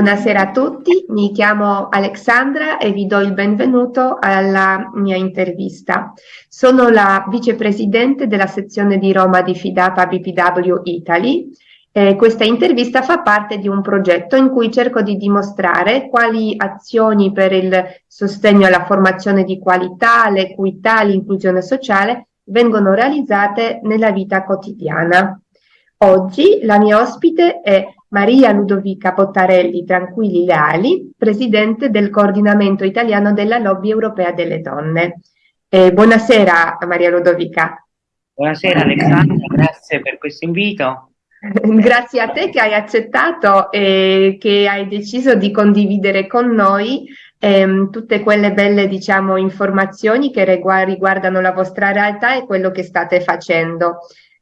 Buonasera a tutti, mi chiamo Alexandra e vi do il benvenuto alla mia intervista. Sono la vicepresidente della sezione di Roma di Fidapa BPW Italy. Eh, questa intervista fa parte di un progetto in cui cerco di dimostrare quali azioni per il sostegno alla formazione di qualità, l'equità, l'inclusione sociale vengono realizzate nella vita quotidiana. Oggi la mia ospite è Maria Ludovica Pottarelli Tranquilli Leali, presidente del coordinamento italiano della lobby europea delle donne. Eh, buonasera Maria Ludovica. Buonasera Alexandra, grazie per questo invito. grazie a te che hai accettato e che hai deciso di condividere con noi ehm, tutte quelle belle diciamo, informazioni che riguardano la vostra realtà e quello che state facendo.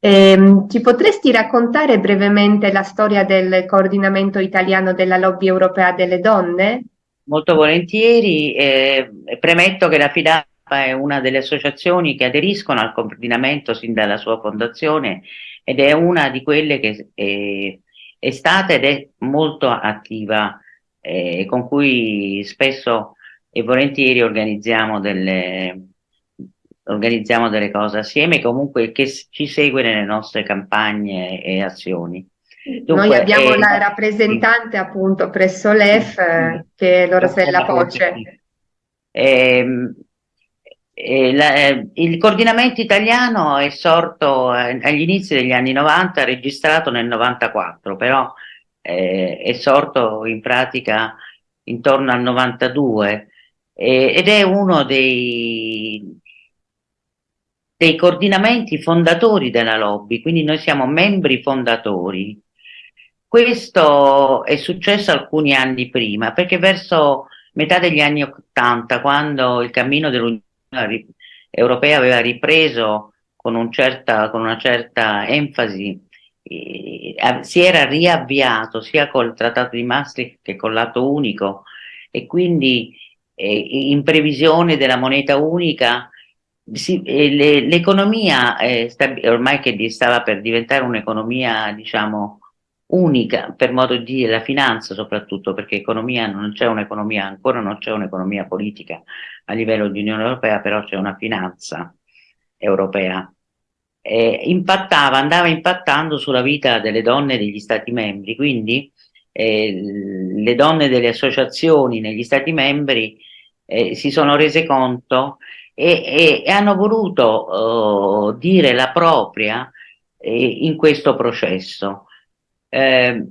Eh, ci potresti raccontare brevemente la storia del coordinamento italiano della lobby europea delle donne? Molto volentieri, eh, premetto che la FIDAPA è una delle associazioni che aderiscono al coordinamento sin dalla sua fondazione ed è una di quelle che è, è stata ed è molto attiva, eh, con cui spesso e volentieri organizziamo delle, organizziamo delle cose assieme, comunque che ci segue nelle nostre campagne e azioni. Dunque, Noi abbiamo eh, la rappresentante appunto presso l'EF eh, che è Lorasella Poce. Eh, la, il coordinamento italiano è sorto eh, agli inizi degli anni 90, registrato nel 94, però eh, è sorto in pratica intorno al 92 ed è uno dei, dei coordinamenti fondatori della lobby, quindi noi siamo membri fondatori. Questo è successo alcuni anni prima, perché verso metà degli anni Ottanta, quando il cammino dell'Unione Europea aveva ripreso con, un certa, con una certa enfasi, eh, si era riavviato sia col Trattato di Maastricht che con l'atto unico e quindi eh, in previsione della moneta unica l'economia ormai che stava per diventare un'economia diciamo unica per modo di dire la finanza soprattutto perché economia non c'è un'economia ancora non c'è un'economia politica a livello di Unione Europea però c'è una finanza europea. Eh, impattava andava impattando sulla vita delle donne degli stati membri quindi eh, le donne delle associazioni negli stati membri eh, si sono rese conto e, e hanno voluto uh, dire la propria eh, in questo processo, eh,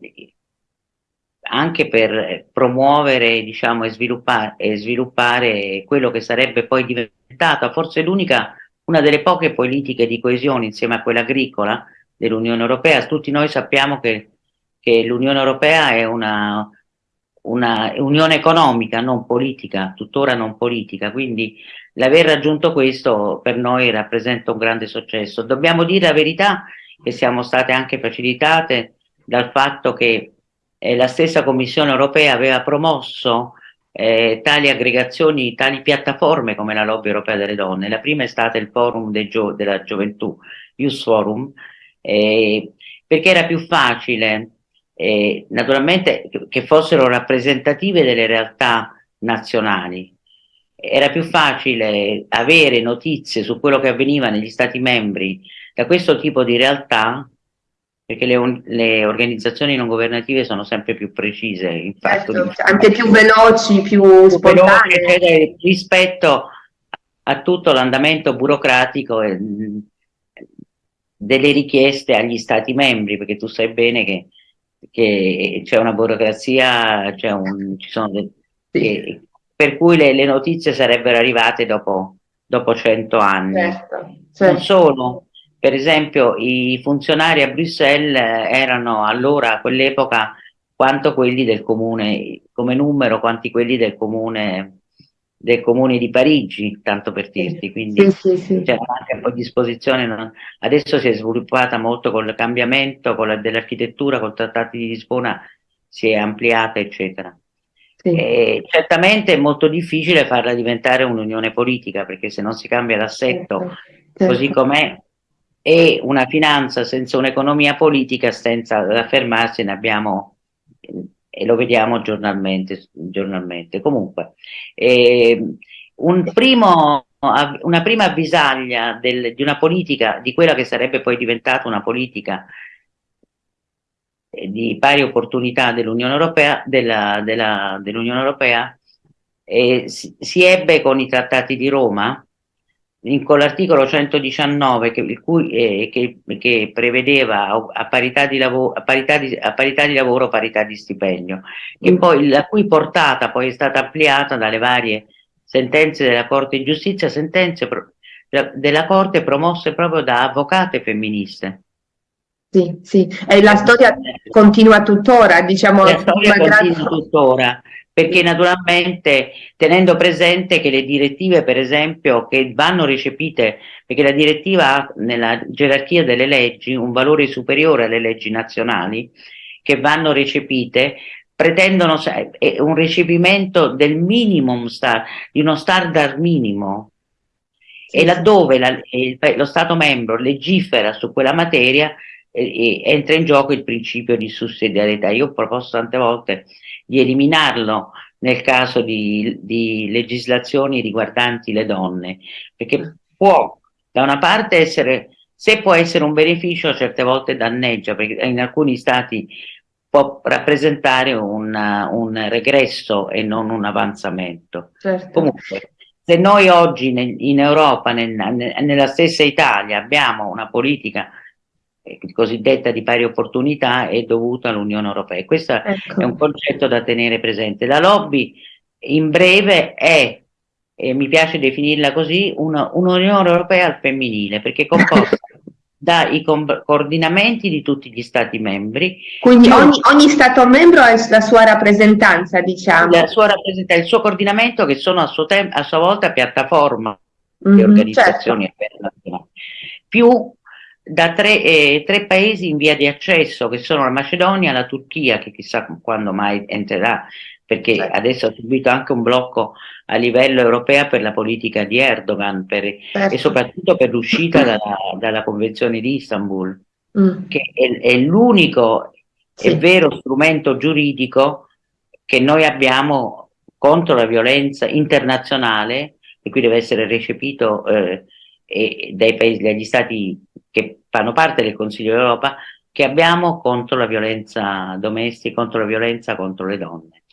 anche per promuovere diciamo, e, sviluppare, e sviluppare quello che sarebbe poi diventata forse l'unica, una delle poche politiche di coesione insieme a quella agricola dell'Unione Europea. Tutti noi sappiamo che, che l'Unione Europea è una, una unione economica, non politica, tuttora non politica, quindi l'aver raggiunto questo per noi rappresenta un grande successo. Dobbiamo dire la verità che siamo state anche facilitate dal fatto che eh, la stessa Commissione europea aveva promosso eh, tali aggregazioni, tali piattaforme come la Lobby Europea delle Donne. La prima è stata il Forum Gio della Gioventù, Youth Forum, eh, perché era più facile eh, naturalmente che fossero rappresentative delle realtà nazionali. Era più facile avere notizie su quello che avveniva negli Stati membri da questo tipo di realtà perché le, le organizzazioni non governative sono sempre più precise, infatti, certo, anche più veloci, più, più spontanee. Veloci, rispetto a tutto l'andamento burocratico e, delle richieste agli Stati membri, perché tu sai bene che che c'è una burocrazia, un, ci sono dei, sì. che, per cui le, le, notizie sarebbero arrivate dopo, dopo 100 anni. Certo, certo. Non solo, per esempio i funzionari a Bruxelles erano allora a quell'epoca quanto quelli del comune, come numero, quanti quelli del comune del comune di Parigi, tanto per dirti, quindi sì, sì, sì. c'era anche un po' di disposizione, adesso si è sviluppata molto con il cambiamento con dell'architettura, con i trattati di Lisbona si è ampliata, eccetera. Sì. Eh, certamente è molto difficile farla diventare un'unione politica perché se non si cambia l'assetto certo, certo. così com'è e una finanza senza un'economia politica senza affermarsi ne abbiamo e lo vediamo giornalmente, giornalmente. comunque eh, un primo, una prima avvisaglia del, di una politica di quella che sarebbe poi diventata una politica di pari opportunità dell'Unione Europea, della, dell'Unione Europea eh, si, si, ebbe con i trattati di Roma, in, con l'articolo 119 che, cui, eh, che, che, prevedeva a parità, di lavoro, a, parità di, a parità di lavoro parità di stipendio, che poi, la cui portata poi è stata ampliata dalle varie sentenze della Corte di Giustizia, sentenze pro, della Corte promosse proprio da avvocate femministe. Sì, sì, e la storia continua tuttora, diciamo. La storia continua tuttora, perché naturalmente tenendo presente che le direttive, per esempio, che vanno recepite, perché la direttiva ha nella gerarchia delle leggi un valore superiore alle leggi nazionali, che vanno recepite, pretendono un recepimento del minimum, star, di uno standard minimo, e laddove la, il, lo Stato membro legifera su quella materia, e, entra in gioco il principio di sussidiarietà. Io ho proposto tante volte di eliminarlo nel caso di, di legislazioni riguardanti le donne, perché può da una parte essere, se può essere un beneficio, certe volte danneggia, perché in alcuni stati può rappresentare una, un regresso e non un avanzamento. Certo. Comunque, se noi oggi in Europa, nel, nella stessa Italia, abbiamo una politica cosiddetta di pari opportunità è dovuta all'Unione Europea. Questo ecco. è un concetto da tenere presente. La lobby in breve è, e mi piace definirla così, un'Unione un Europea al femminile, perché è composta dai coordinamenti di tutti gli Stati membri. Quindi ogni, ogni, Stato membro ha la sua rappresentanza, diciamo. La sua rappresentanza, il suo coordinamento che sono a, suo a sua volta piattaforma mm -hmm, di organizzazioni certo. più da tre, eh, tre, paesi in via di accesso che sono la Macedonia, la Turchia che chissà quando mai entrerà perché certo. adesso ha subito anche un blocco a livello europeo per la politica di Erdogan per, certo. e soprattutto per l'uscita dalla, dalla, Convenzione di Istanbul mm. che è, è l'unico sì. e vero strumento giuridico che noi abbiamo contro la violenza internazionale e qui deve essere recepito eh, dai paesi, dagli stati che fanno parte del Consiglio d'Europa che abbiamo contro la violenza domestica, contro la violenza contro le donne.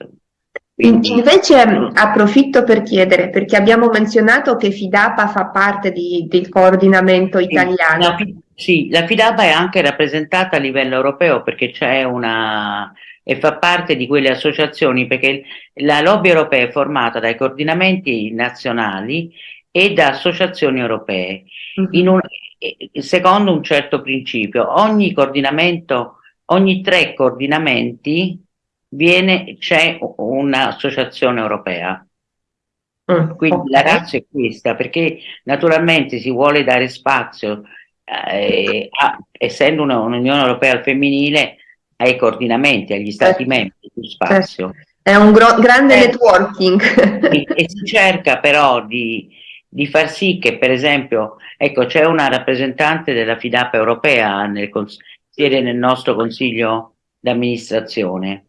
Quindi... Invece approfitto per chiedere, perché abbiamo menzionato che FIDAPA fa parte di, del coordinamento italiano. La, sì, la FIDAPA è anche rappresentata a livello europeo perché c'è una e fa parte di quelle associazioni perché la lobby europea è formata dai coordinamenti nazionali e da associazioni europee. Mhm. -huh. un, secondo un certo principio. Ogni coordinamento, ogni tre coordinamenti c'è un'associazione europea. Mm, Quindi okay. la razza è questa, perché naturalmente si vuole dare spazio, eh, a, essendo un'Unione Europea al femminile, ai coordinamenti, agli Stati certo. membri, più spazio. Certo. È un grande eh, networking. e si cerca però di, di far sì che per esempio, ecco c'è una rappresentante della FIDAP europea nel, siede nel nostro consiglio d'amministrazione.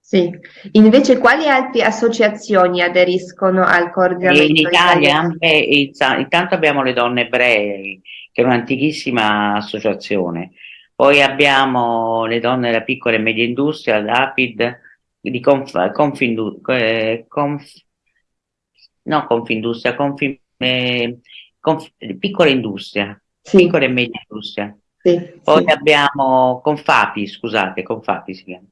Sì, invece quali altre associazioni aderiscono al coordinamento? In Italia, beh, intanto abbiamo le donne ebree, che è un'antichissima associazione, poi abbiamo le donne della piccola e media industria, l'APID, di Conf, Confindu, eh, Conf, no Confindustria, Confin, eh, conf, piccola industria, sì. piccola e media industria. Sì, Poi sì. abbiamo Confapi, scusate, Confapi si chiama,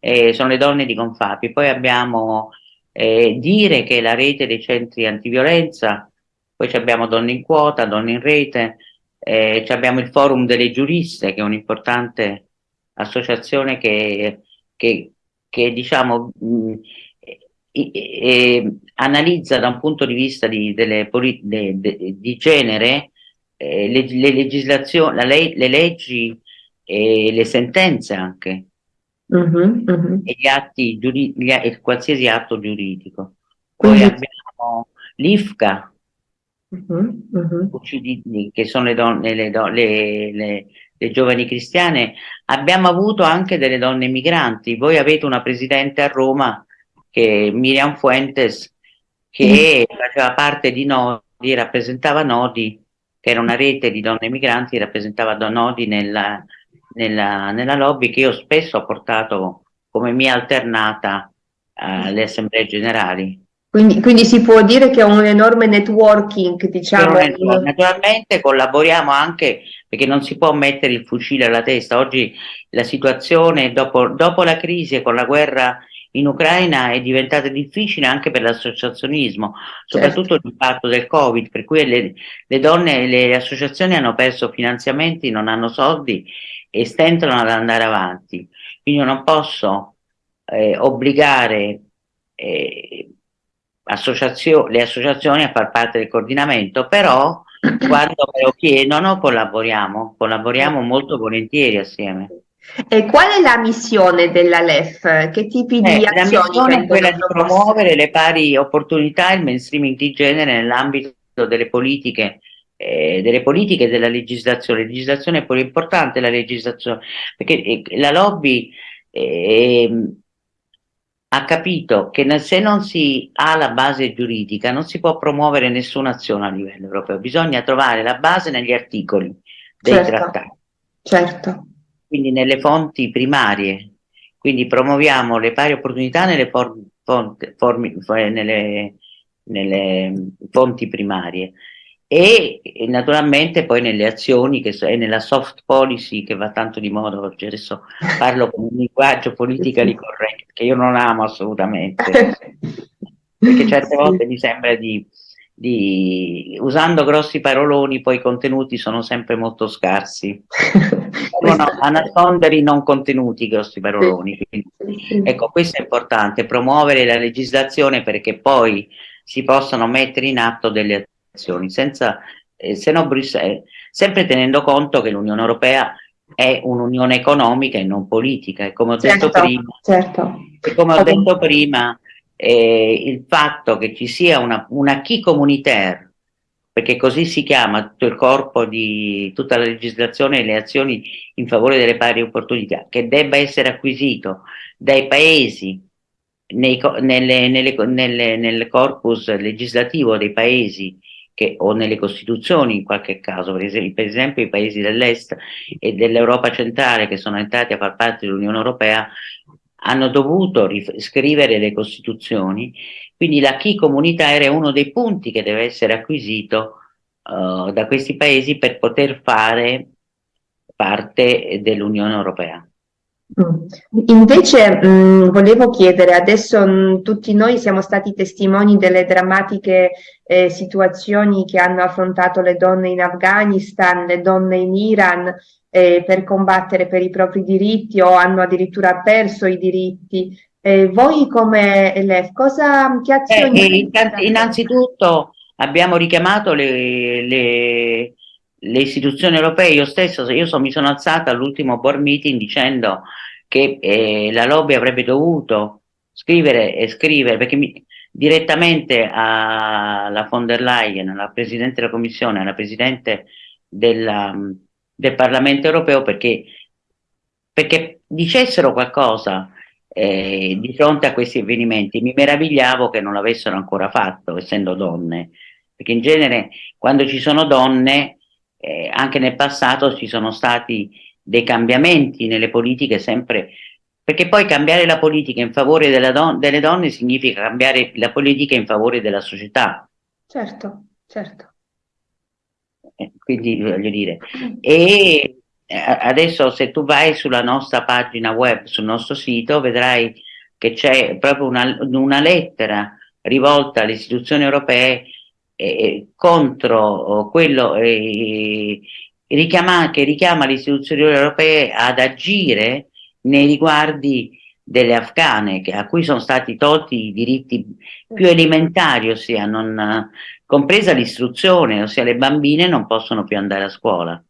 eh, sono le donne di Confapi. Poi abbiamo eh, Dire che è la rete dei centri antiviolenza, poi abbiamo Donne in Quota, Donne in Rete, eh, abbiamo il Forum delle Giuriste che è un'importante associazione che, che, che diciamo mh, e, analizza da un punto di vista di, delle, de, de, di genere eh, le, le, legislazioni, le leggi e le sentenze anche uh -huh, uh -huh. e gli atti gli, e qualsiasi atto giuridico. Poi Quindi... abbiamo l'IFCA, uh -huh, che sono le, donne, le, le, le, le, giovani cristiane. Abbiamo avuto anche delle donne migranti. Voi avete una presidente a Roma, che Miriam Fuentes, che faceva parte di Nodi, rappresentava Nodi, che era una rete di donne migranti, rappresentava Nodi nella, nella, nella lobby che io spesso ho portato come mia alternata alle assemblee generali. Quindi, quindi, si può dire che è un enorme networking, diciamo. Naturalmente collaboriamo anche perché non si può mettere il fucile alla testa. Oggi la situazione dopo, dopo la crisi e con la guerra in Ucraina è diventata difficile anche per l'associazionismo, soprattutto certo. l'impatto del Covid, per cui le, le donne, le associazioni hanno perso finanziamenti, non hanno soldi e stentano ad andare avanti. Quindi io non posso eh, obbligare eh, associazio le associazioni a far parte del coordinamento, però quando me lo chiedono collaboriamo, collaboriamo molto volentieri assieme. E qual è la missione della LEF? Che tipi di eh, azioni? La missione è quella di promuovere le pari opportunità e il mainstreaming di genere nell'ambito delle politiche eh, delle politiche della legislazione. La legislazione è pure importante, la legislazione, perché eh, la lobby eh, ha capito che se non si ha la base giuridica non si può promuovere nessuna azione a livello europeo, bisogna trovare la base negli articoli dei certo, trattati. Certo. Quindi nelle fonti primarie, quindi promuoviamo le pari opportunità nelle, for, fonti, formi, nelle, nelle fonti primarie e, e, naturalmente poi nelle azioni che so, e nella soft policy che va tanto di moda oggi, adesso parlo con un linguaggio politically correct che io non amo assolutamente, perché certe volte mi sembra di, di, usando grossi paroloni poi i contenuti sono sempre molto scarsi, no, a nascondere i non contenuti grossi paroloni, Quindi, ecco questo è importante, promuovere la legislazione perché poi si possano mettere in atto delle azioni senza, eh, se no Bruxelles, sempre tenendo conto che l'Unione Europea è un'unione economica e non politica e come ho certo, detto prima, certo. come ho detto prima eh, il fatto che ci sia una, una key communautaire perché così si chiama tutto il corpo di tutta la legislazione e le azioni in favore delle pari opportunità, che debba essere acquisito dai paesi nei, nelle, nelle, nelle, nel corpus legislativo dei paesi che, o nelle costituzioni in qualche caso, per esempio, per esempio i paesi dell'est e dell'Europa centrale che sono entrati a far parte dell'Unione Europea hanno dovuto scrivere le costituzioni, quindi la chi comunitaria è uno dei punti che deve essere acquisito uh, da questi paesi per poter fare parte dell'Unione Europea. Mm. Invece mh, mm, volevo chiedere, adesso mh, mm, tutti noi siamo stati testimoni delle drammatiche eh, situazioni che hanno affrontato le donne in Afghanistan, le donne in Iran eh, per combattere per i propri diritti o hanno addirittura perso i diritti. Eh, voi come LEF, cosa, che azioni... Eh, innanzitutto abbiamo richiamato le, le, le istituzioni europee, io stesso, io so, mi sono alzata all'ultimo board meeting dicendo che eh, la lobby avrebbe dovuto scrivere e scrivere, perché mi, direttamente alla von der Leyen, alla Presidente della Commissione, alla Presidente della, del Parlamento europeo, perché, perché dicessero qualcosa eh, di fronte a questi avvenimenti. Mi meravigliavo che non l'avessero ancora fatto, essendo donne, perché in genere quando ci sono donne eh, anche nel passato ci sono stati dei cambiamenti nelle politiche sempre, perché poi cambiare la politica in favore don delle donne significa cambiare la politica in favore della società. Certo, certo. Eh, quindi voglio dire, e eh, adesso se tu vai sulla nostra pagina web, sul nostro sito, vedrai che c'è proprio una, una lettera rivolta alle istituzioni europee eh, contro quello eh, richiama, che richiama le istituzioni europee ad agire nei riguardi delle afghane che, a cui sono stati tolti i diritti più elementari, ossia non, compresa l'istruzione, ossia le bambine non possono più andare a scuola.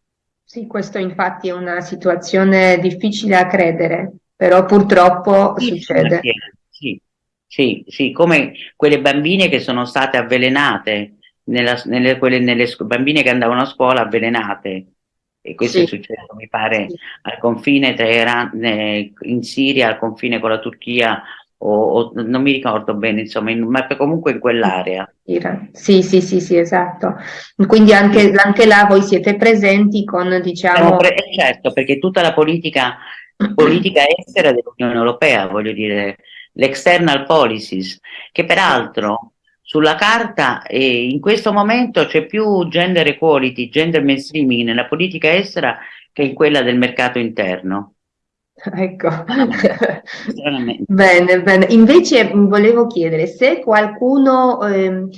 Sì, questo infatti è una situazione difficile a credere. però purtroppo sì, succede. Sì, sì, sì, come quelle bambine che sono state avvelenate, nella, nelle, quelle, nelle bambine che andavano a scuola avvelenate, e questo sì. è successo mi pare sì. al confine tra Iran, in Siria, al confine con la Turchia o, o, non mi ricordo bene, insomma, in, ma comunque in quell'area. Sì, sì, sì, sì, esatto. Quindi anche, anche là voi siete presenti con, diciamo... Pre eh, certo, perché tutta la politica, politica estera dell'Unione Europea, voglio dire, l'external policies, che peraltro sulla carta eh, in questo momento c'è più gender equality, gender mainstreaming nella politica estera che in quella del mercato interno. Ecco, bene, bene. Invece volevo chiedere se qualcuno eh,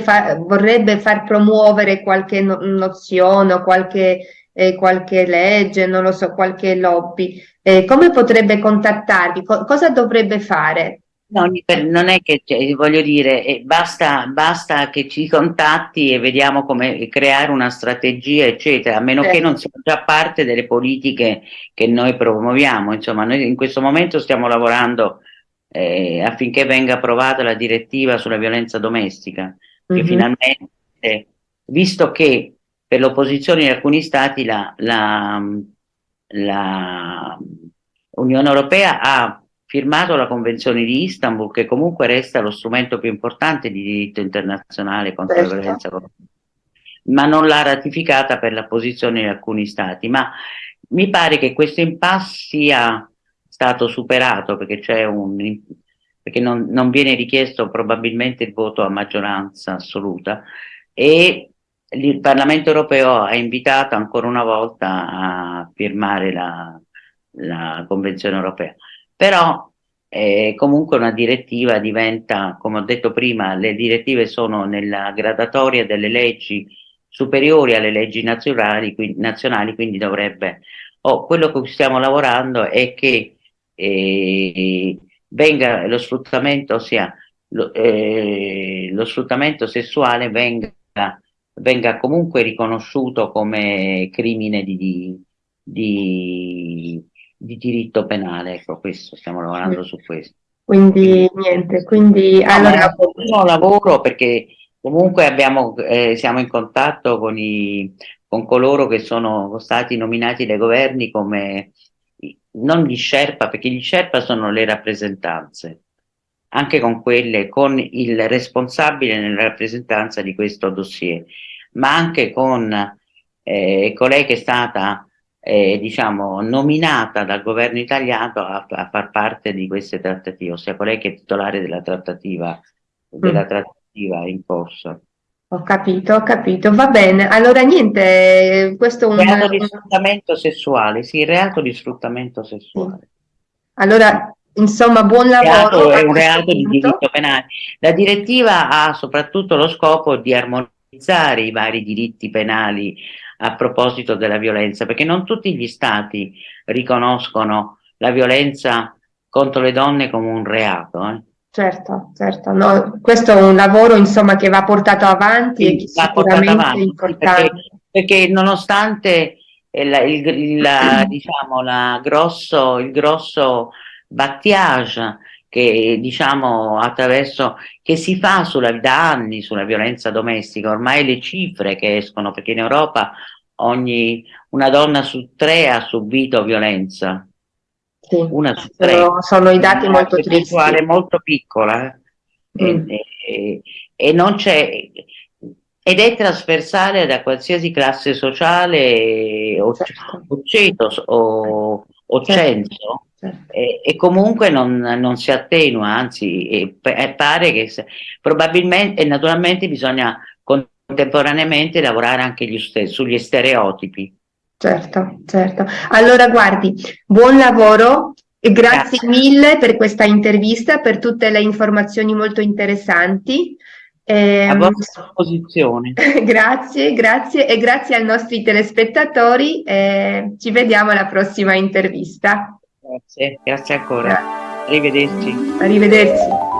fa vorrebbe far promuovere qualche no nozione qualche, eh, qualche legge, non lo so, qualche lobby, eh, come potrebbe contattarvi? Co cosa dovrebbe fare? No, non è che, cioè, voglio dire, eh, basta, basta, che ci contatti e vediamo come creare una strategia, eccetera, a meno certo. che non sia già parte delle politiche che noi promuoviamo. Insomma, noi in questo momento stiamo lavorando eh, affinché venga approvata la direttiva sulla violenza domestica, che mm -hmm. finalmente, visto che per l'opposizione in alcuni stati la, la, la Unione Europea ha firmato la Convenzione di Istanbul, che comunque resta lo strumento più importante di diritto internazionale contro certo. la violenza ma non l'ha ratificata per la posizione di alcuni stati. Ma mi pare che questo impasse sia stato superato perché, un, perché non, non, viene richiesto probabilmente il voto a maggioranza assoluta e il Parlamento europeo ha invitato ancora una volta a firmare la, la Convenzione europea. Però eh, comunque una direttiva diventa, come ho detto prima, le direttive sono nella gradatoria delle leggi superiori alle leggi nazionali, quindi, nazionali, quindi dovrebbe, oh, quello che stiamo lavorando è che eh, venga lo sfruttamento, ossia lo, eh, lo sfruttamento sessuale venga, venga, comunque riconosciuto come crimine di, di, di di diritto penale, ecco questo, stiamo lavorando su questo. Quindi niente, quindi no, allora... È un lavoro perché comunque abbiamo, eh, siamo in contatto con, i, con coloro che sono stati nominati dai governi come, non gli Sherpa, perché gli Sherpa sono le rappresentanze, anche con quelle, con il responsabile nella rappresentanza di questo dossier, ma anche con eh, colei che è stata eh, diciamo, nominata dal governo italiano a, a, far parte di queste trattative, ossia colei che è titolare della trattativa, della mm. trattativa in corso. Ho capito, ho capito, va bene. Allora niente, questo è un... Reato di sfruttamento sessuale, sì, reato di sfruttamento sessuale. Allora, insomma, buon lavoro. È un reato di diritto penale. La direttiva ha soprattutto lo scopo di armonizzare i vari diritti penali a proposito della violenza, perché non tutti gli stati riconoscono la violenza contro le donne come un reato. Eh. Certo, certo, no, questo è un lavoro insomma che va portato avanti sì, e che sicuramente avanti, è importante. Perché, perché nonostante il, il, il, diciamo, la grosso, il grosso battiage che diciamo attraverso che si fa sulla, da anni sulla violenza domestica, ormai le cifre che escono, perché in Europa ogni, una donna su tre ha subito violenza. Sì, una su tre. Sono, sono i dati molto tristi. molto piccola eh. mm. e, e, e, non c'è ed è trasversale da qualsiasi classe sociale o, certo. o ceto o, o certo. censo Certo. E, e, comunque non, non, si attenua, anzi e, e pare che se, probabilmente e naturalmente bisogna contemporaneamente lavorare anche stessi, sugli stereotipi. Certo, certo. Allora guardi, buon lavoro e grazie, grazie. mille per questa intervista, per tutte le informazioni molto interessanti. Eh, a vostra disposizione. grazie, grazie e grazie ai nostri telespettatori. Eh, ci vediamo alla prossima intervista. Grazie, grazie ancora. Arrivederci. Arrivederci.